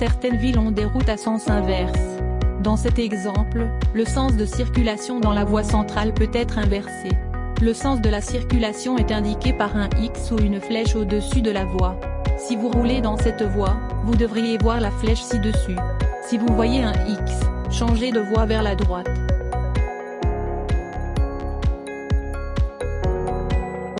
certaines villes ont des routes à sens inverse. Dans cet exemple, le sens de circulation dans la voie centrale peut être inversé. Le sens de la circulation est indiqué par un X ou une flèche au-dessus de la voie. Si vous roulez dans cette voie, vous devriez voir la flèche ci-dessus. Si vous voyez un X, changez de voie vers la droite.